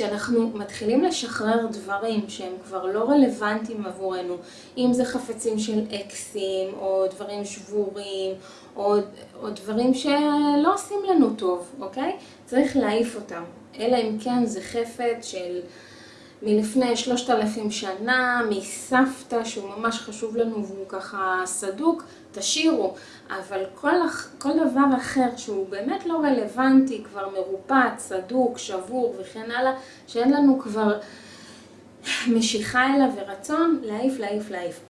כשאנחנו מתחילים לשחרר דברים שהם כבר לא רלוונטיים עבורנו, אם זה חפצים של אקסים, או דברים שבורים, או דברים שלא עושים לנו טוב, אוקיי? צריך להעיף אותם. אלא אם כן זה חפץ של מלפני שלושת אלפים שנה, מסבתא שהוא ממש חשוב לנו והוא ככה סדוק, תשאירו. אבל כל דבר אחר שהוא באמת לא רלוונטי, כבר מרופט, סדוק, שבור וכן הלאה, שאין לנו כבר משיכה אליו ורצון, להעיף, להעיף, להעיף.